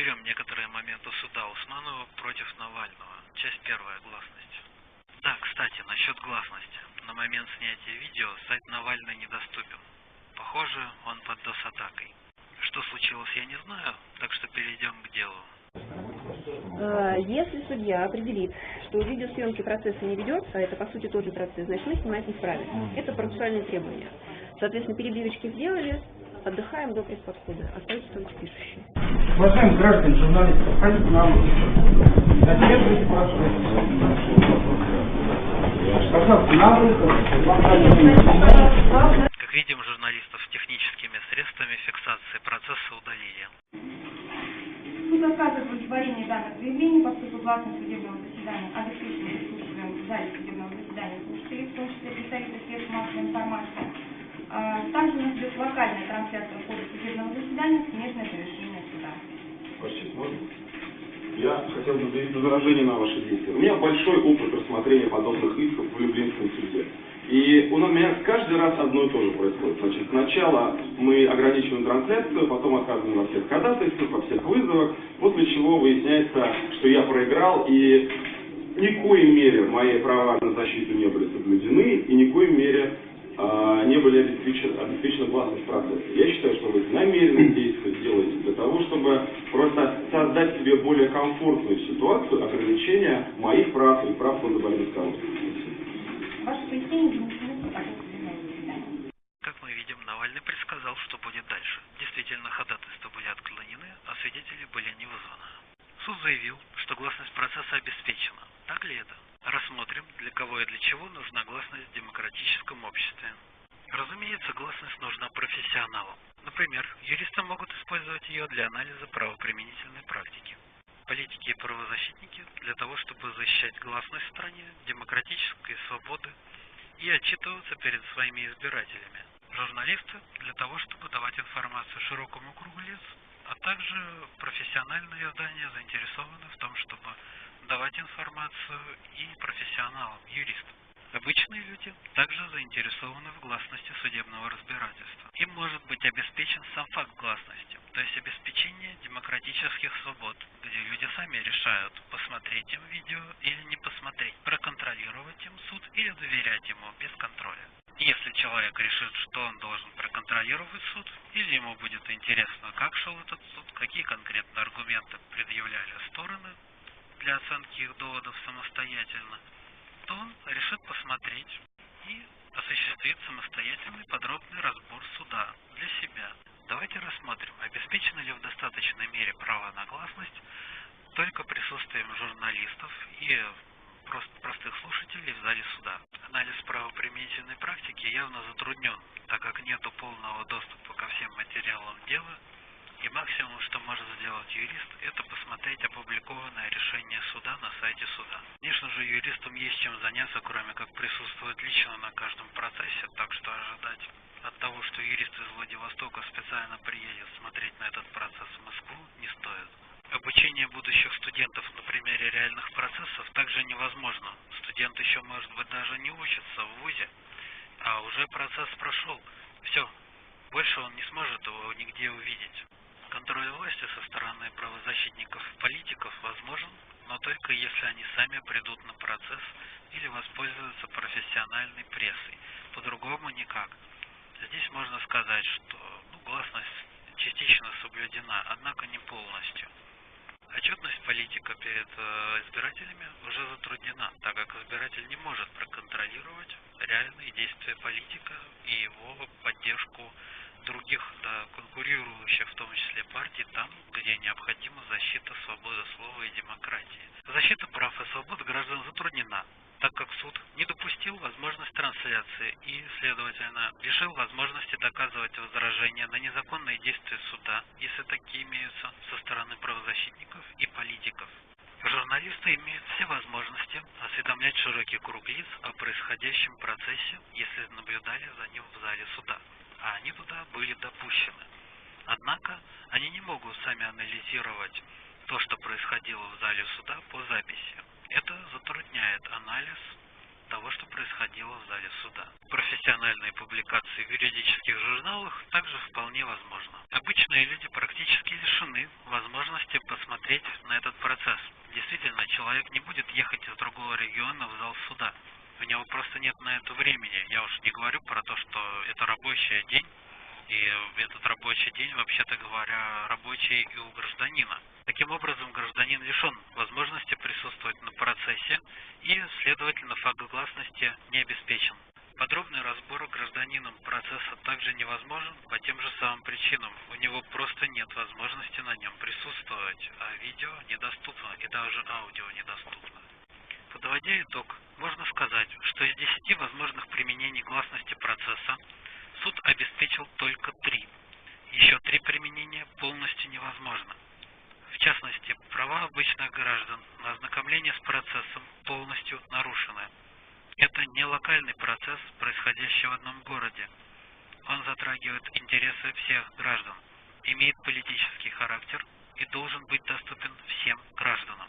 Разберем некоторые моменты суда Усманова против Навального. Часть первая. Гласность. Да, кстати, насчет гласности. На момент снятия видео сайт Навальный недоступен. Похоже, он под DOS-атакой. Что случилось, я не знаю, так что перейдем к делу. А, если судья определит, что видеосъемки процесса не ведется, а это по сути тот же процесс, значит мы снимать не справимся. Это процессуальные требования. Соответственно, перебивочки сделали, отдыхаем до пресс-подхода. Остаются только пишущие. Уважаемые граждане, журналисты, проходите на улицу. Задерживайте процесс. Пожалуйста, на улицу. Как видим, журналистов техническими средствами фиксации процесса удалили. Суд отказывает в удовлетворении данных заявлений, поскольку гласно судебного заседания обеспечено присутствием в зале судебного заседания слушателей, в том числе представителей средств массовой информации. А, Также у нас идет локальная трансляция хода судебного заседания, смежное завершение суда. Честь, можно? Я хотел бы заявить возражение на ваши действия. У меня большой опыт рассмотрения подобных исков в Люблинском суде. И у меня каждый раз одно и то же происходит. Значит, сначала мы ограничиваем трансляцию, потом отказываем во всех ходатайствах, во всех вызовах, после чего выясняется, что я проиграл, и ни коей мере мои права на защиту не были соблюдены, и ни коей мере не были обеспечены, обеспечена гласность процесса. Я считаю, что вы намеренно действия делаете для того, чтобы просто создать себе более комфортную ситуацию ограничения моих прав и прав заседания. Как мы видим, Навальный предсказал, что будет дальше. Действительно, ходатайства были отклонены, а свидетели были не вызваны. Суд заявил, что гласность процесса обеспечена. Так ли это? Рассмотрим, для кого и для чего нужна гласность в демократическом обществе. Разумеется, гласность нужна профессионалам. Например, юристы могут использовать ее для анализа правоприменительной практики. Политики и правозащитники для того, чтобы защищать гласность в стране, демократические свободы и отчитываться перед своими избирателями. Журналисты для того, чтобы давать информацию широкому кругу лиц, а также профессиональные издания заинтересованы в том, чтобы давать информацию и профессионалам, юристам. Обычные люди также заинтересованы в гласности судебного разбирательства. Им может быть обеспечен сам факт гласности, то есть обеспечение демократических свобод, где люди сами решают, посмотреть им видео или не посмотреть, проконтролировать им суд или доверять ему без контроля. Если человек решит, что он должен проконтролировать суд, или ему будет интересно, как шел этот суд, какие конкретно аргументы предъявляли стороны для оценки их доводов самостоятельно, то он решит посмотреть и осуществит самостоятельный подробный разбор суда для себя. Давайте рассмотрим, обеспечено ли в достаточной мере право на гласность только присутствием журналистов и просто простых слушателей в зале суда. Анализ правоприменительной практики явно затруднен, так как нет полного доступа ко всем материалам дела, и максимум, что может сделать юрист, это посмотреть опубликованное решение суда на сайте суда. Конечно же, юристам есть чем заняться, кроме как присутствовать лично на каждом процессе, так что ожидать от того, что юрист из Владивостока специально приедет смотреть на этот процесс в Москву, не стоит. Обучение будущих студентов на примере реальных процессов также невозможно. Студент еще, может быть, даже не учится в ВУЗе, а уже процесс прошел. Все, больше он не сможет его нигде увидеть. Контроль власти со стороны правозащитников и политиков возможен, но только если они сами придут на процесс или воспользуются профессиональной прессой. По-другому никак. Здесь можно сказать, что ну, гласность частично соблюдена, однако не полностью. Отчетность политика перед э, избирателями уже затруднена, так как избиратель не может проконтролировать реальные действия политика и его поддержку других да, конкурирующих, в том числе партий, там, где необходима защита свободы слова и демократии. Защита прав и свобод граждан затруднена, так как суд не допустил возможность трансляции и, следовательно, лишил возможности доказывать возражения на незаконные действия суда, если такие имеются, со стороны правозащитников и политиков. Журналисты имеют все возможности осведомлять широкий круг лиц о происходящем процессе, если наблюдали за ним в зале суда а они туда были допущены. Однако они не могут сами анализировать то, что происходило в зале суда по записи. Это затрудняет анализ того, что происходило в зале суда. Профессиональные публикации в юридических журналах также вполне возможно. Обычные люди практически лишены возможности посмотреть на этот процесс. Действительно, человек не будет ехать из другого региона в зал суда. У него просто нет на это времени. Я уж не говорю про то, что это рабочий день, и этот рабочий день, вообще-то говоря, рабочий и у гражданина. Таким образом, гражданин лишен возможности присутствовать на процессе и, следовательно, факт гласности не обеспечен. Подробный разбор гражданином процесса также невозможен по тем же самым причинам. У него просто нет возможности на нем присутствовать, а видео недоступно и даже аудио недоступно. Подводя итог, можно сказать, что из 10 возможных применений гласности процесса суд обеспечил только три. Еще три применения полностью невозможно. Частности, права обычных граждан на ознакомление с процессом полностью нарушены. Это не локальный процесс, происходящий в одном городе. Он затрагивает интересы всех граждан, имеет политический характер и должен быть доступен всем гражданам.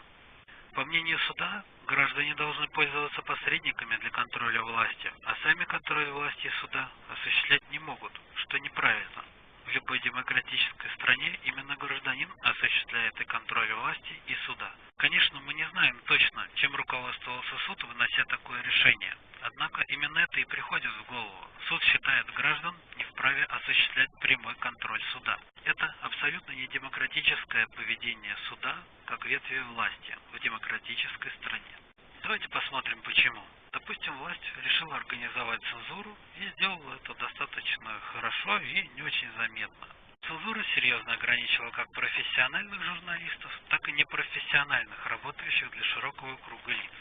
По мнению суда, граждане должны пользоваться посредниками для контроля власти, а сами контроль власти и суда осуществлять не могут, что неправильно. В любой демократической стране именно гражданин осуществляет и контроль власти, и суда. Конечно, мы не знаем точно, чем руководствовался суд, вынося такое решение. Однако именно это и приходит в голову. Суд считает граждан не вправе осуществлять прямой контроль суда. Это абсолютно не демократическое поведение суда как ветви власти в демократической стране. Давайте посмотрим почему. Допустим, власть решила организовать цензуру и сделала это достаточно хорошо и не очень заметно. Цензура серьезно ограничила как профессиональных журналистов, так и непрофессиональных, работающих для широкого круга лиц.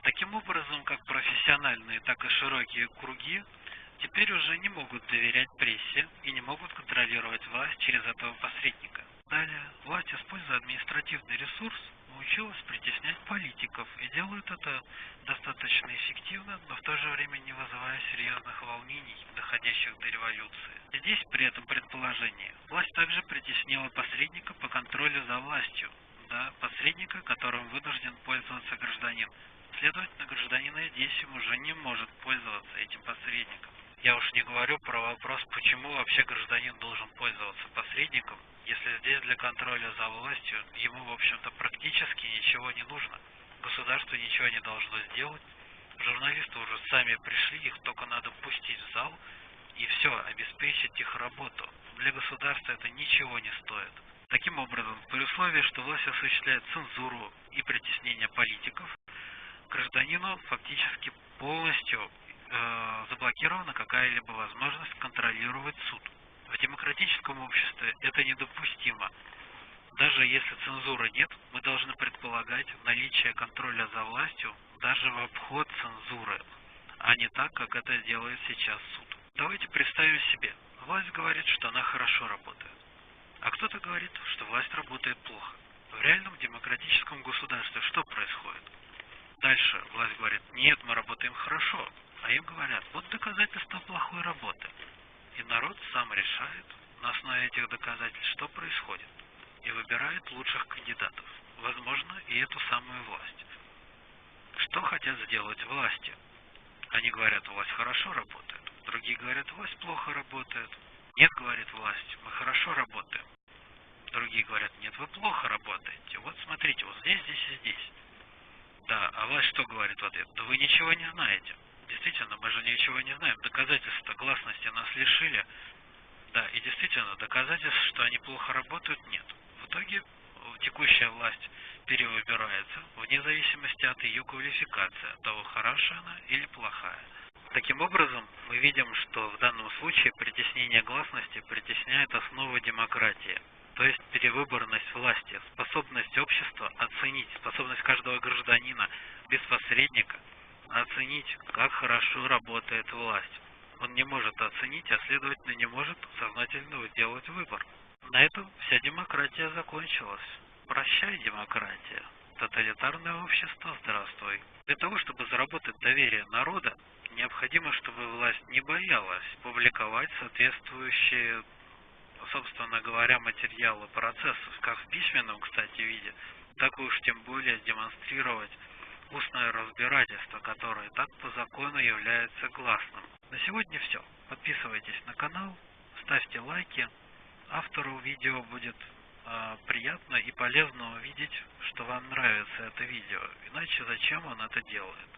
Таким образом, как профессиональные, так и широкие круги теперь уже не могут доверять прессе и не могут контролировать власть через этого посредника. Далее, власть, используя административный ресурс, научилась притеснять политиков и делает это достаточно эффективно, но в то же время не вызывая серьезных волнений, доходящих до революции. Здесь при этом предположении власть также притеснила посредника по контролю за властью, да, посредника, которым вынужден пользоваться гражданин. Следовательно, гражданин здесь уже не может пользоваться этим посредником. Я уж не говорю про вопрос, почему вообще гражданин должен пользоваться посредником, если здесь для контроля за властью ему, в общем-то, практически ничего не нужно. Государство ничего не должно сделать. Журналисты уже сами пришли, их только надо пустить в зал и все, обеспечить их работу. Для государства это ничего не стоит. Таким образом, при условии, что власть осуществляет цензуру и притеснение политиков, гражданину фактически полностью э, заблокирована какая-либо возможность контролировать суд. Демократическом обществе это недопустимо. Даже если цензуры нет, мы должны предполагать наличие контроля за властью даже в обход цензуры, а не так, как это делает сейчас суд. Давайте представим себе, власть говорит, что она хорошо работает, а кто-то говорит, что власть работает плохо. В реальном демократическом государстве что происходит? Дальше власть говорит, нет, мы работаем хорошо, а им говорят, вот доказательства плохой работы. И народ сам решает на основе этих доказательств, что происходит, и выбирает лучших кандидатов, возможно, и эту самую власть. Что хотят сделать власти? Они говорят, власть хорошо работает. Другие говорят, власть плохо работает. Нет, говорит власть, мы хорошо работаем. Другие говорят, нет, вы плохо работаете. Вот смотрите, вот здесь, здесь и здесь. Да, а власть что говорит в ответ? Да вы ничего не знаете. Действительно, мы же ничего не знаем. Доказательств гласности нас лишили. Да, и действительно, доказательств, что они плохо работают, нет. В итоге текущая власть перевыбирается вне зависимости от ее квалификации, от того, хорошая она или плохая. Таким образом, мы видим, что в данном случае притеснение гласности притесняет основу демократии, то есть перевыборность власти, способность общества оценить, способность каждого гражданина без посредника оценить, как хорошо работает власть. Он не может оценить, а следовательно не может сознательно сделать выбор. На этом вся демократия закончилась. Прощай, демократия. Тоталитарное общество, здравствуй. Для того, чтобы заработать доверие народа, необходимо, чтобы власть не боялась публиковать соответствующие, собственно говоря, материалы процессов, как в письменном, кстати, виде, так уж тем более демонстрировать устное разбирательство, которое так по закону является гласным. На сегодня все. Подписывайтесь на канал, ставьте лайки. Автору видео будет э, приятно и полезно увидеть, что вам нравится это видео. Иначе зачем он это делает?